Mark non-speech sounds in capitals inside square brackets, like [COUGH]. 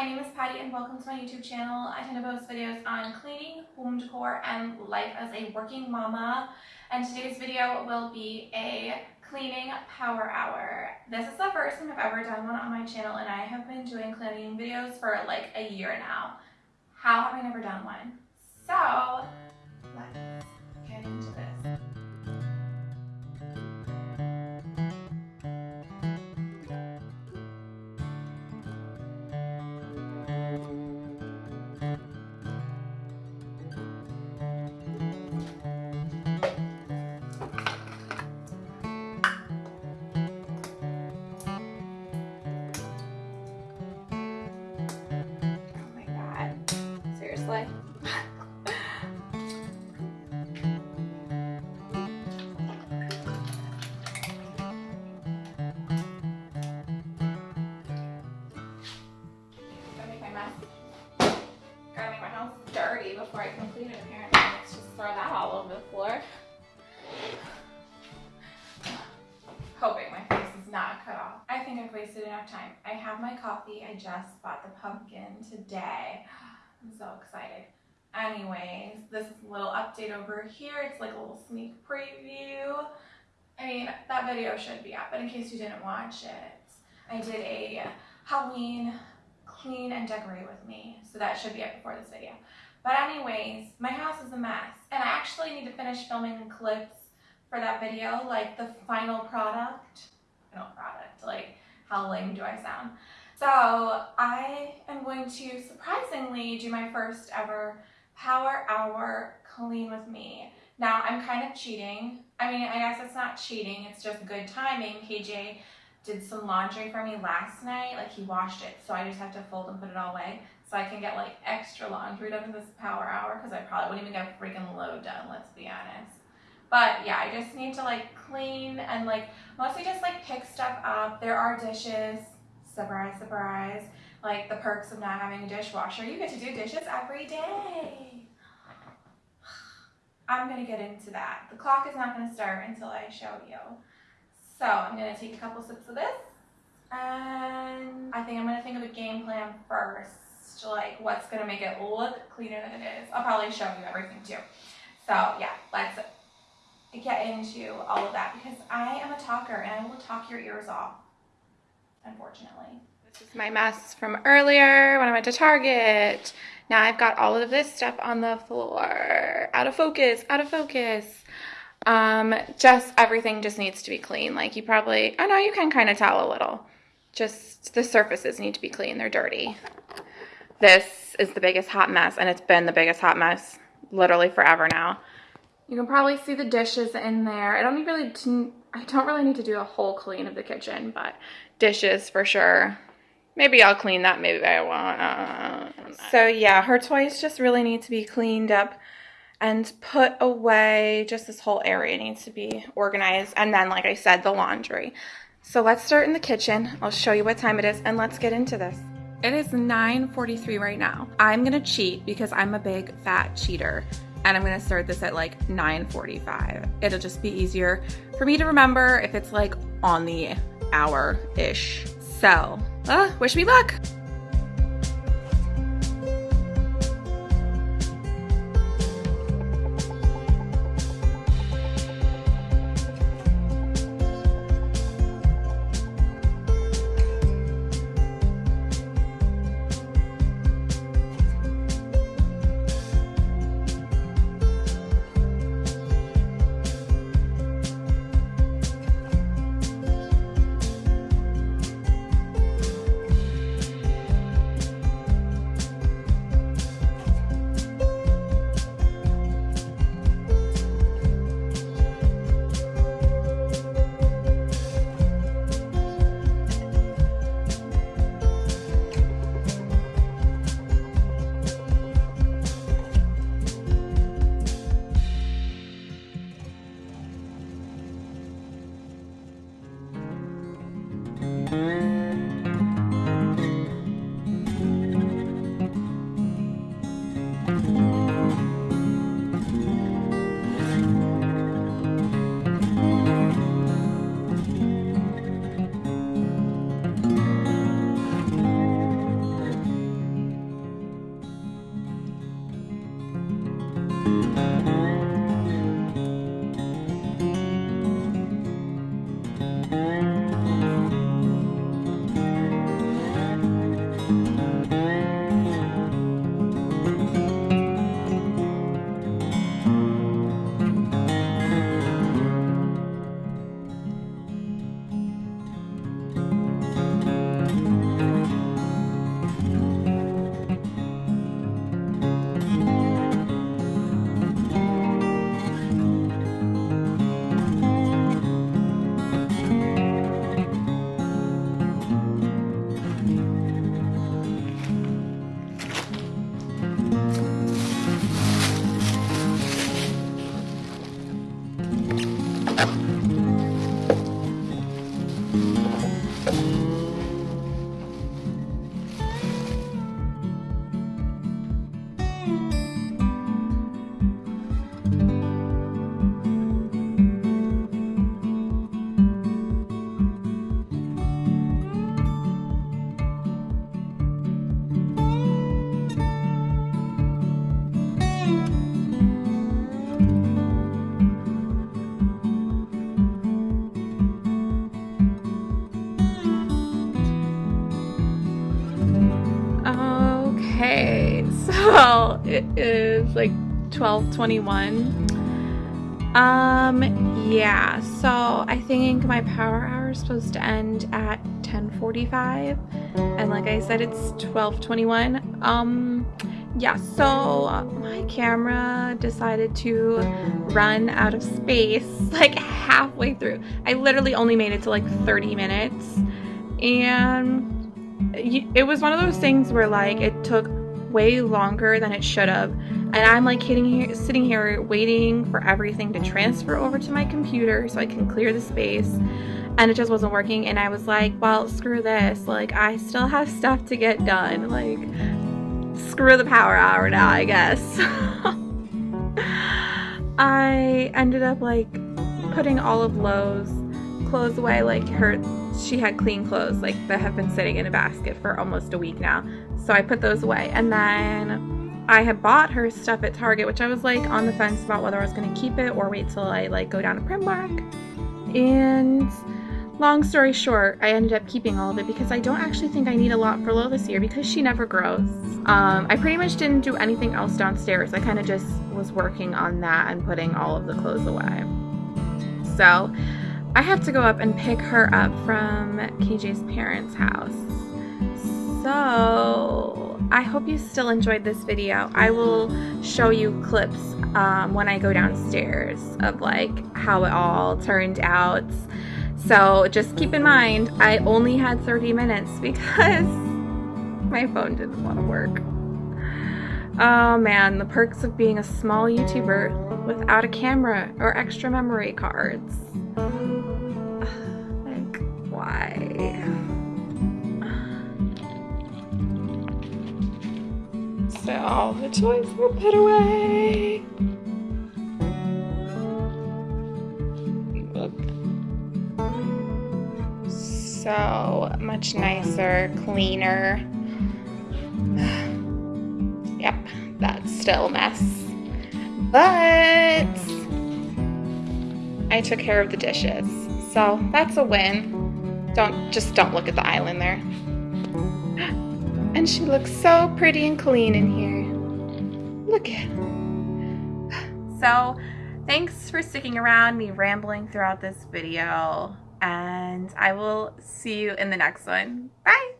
my name is Patty and welcome to my YouTube channel. I tend to post videos on cleaning, home decor, and life as a working mama. And today's video will be a cleaning power hour. This is the first time I've ever done one on my channel and I have been doing cleaning videos for like a year now. How have I never done one? So, let's get into this. Before it apparently. Let's just throw that all over the floor. Hoping my face is not cut off. I think I've wasted enough time. I have my coffee. I just bought the pumpkin today. I'm so excited. Anyways, this is a little update over here. It's like a little sneak preview. I mean, that video should be up, but in case you didn't watch it, I did a Halloween clean and decorate with me. So that should be up before this video. But anyways, my house is a mess. And I actually need to finish filming clips for that video, like the final product. Final product, like how lame do I sound? So I am going to surprisingly do my first ever power hour clean with me. Now I'm kind of cheating. I mean, I guess it's not cheating, it's just good timing. KJ did some laundry for me last night, like he washed it, so I just have to fold and put it all away so I can get like extra laundry done in this power hour because I probably wouldn't even get a freaking load done, let's be honest. But yeah, I just need to like clean and like mostly just like pick stuff up. There are dishes, surprise, surprise. Like the perks of not having a dishwasher, you get to do dishes every day. [SIGHS] I'm gonna get into that. The clock is not gonna start until I show you. So I'm gonna take a couple sips of this and I think I'm gonna think of a game plan first, like what's gonna make it look cleaner than it is. I'll probably show you everything too. So yeah, let's get into all of that because I am a talker and I will talk your ears off, unfortunately. This is my mess from earlier when I went to Target. Now I've got all of this stuff on the floor. Out of focus, out of focus. Um, just everything just needs to be clean. Like you probably, I know you can kind of tell a little. Just the surfaces need to be clean. They're dirty. This is the biggest hot mess and it's been the biggest hot mess literally forever now. You can probably see the dishes in there. I don't really, I don't really need to do a whole clean of the kitchen, but dishes for sure. Maybe I'll clean that. Maybe I won't. So yeah, her toys just really need to be cleaned up and put away. Just this whole area needs to be organized. And then, like I said, the laundry. So let's start in the kitchen. I'll show you what time it is and let's get into this. It is 9.43 right now. I'm gonna cheat because I'm a big fat cheater and I'm gonna start this at like 9.45. It'll just be easier for me to remember if it's like on the hour-ish. So, uh, wish me luck. It is like 1221. Um, yeah, so I think my power hour is supposed to end at 1045 and like I said, it's 1221. Um, yeah, so my camera decided to run out of space [LAUGHS] like halfway through. I literally only made it to like 30 minutes and it was one of those things where like it took way longer than it should have. And I'm like here, sitting here waiting for everything to transfer over to my computer so I can clear the space. And it just wasn't working. And I was like well screw this. Like I still have stuff to get done. Like screw the power hour now I guess. [LAUGHS] I ended up like putting all of Lo's clothes away. Like her she had clean clothes like that have been sitting in a basket for almost a week now. So I put those away. And then I had bought her stuff at Target, which I was like on the fence about whether I was going to keep it or wait till I like go down to Primark. And long story short, I ended up keeping all of it because I don't actually think I need a lot for Lo this year because she never grows. Um, I pretty much didn't do anything else downstairs. I kind of just was working on that and putting all of the clothes away. So I have to go up and pick her up from KJ's parents' house. So I hope you still enjoyed this video. I will show you clips um, when I go downstairs of like how it all turned out. So just keep in mind, I only had 30 minutes because [LAUGHS] my phone didn't want to work. Oh man, the perks of being a small YouTuber without a camera or extra memory cards. [SIGHS] Like, why? All the toys were put away. Look. So much nicer, cleaner. [SIGHS] yep, that's still a mess. But I took care of the dishes. So that's a win. Don't, just don't look at the island there. And she looks so pretty and clean in here. Look at So, thanks for sticking around, me rambling throughout this video, and I will see you in the next one. Bye!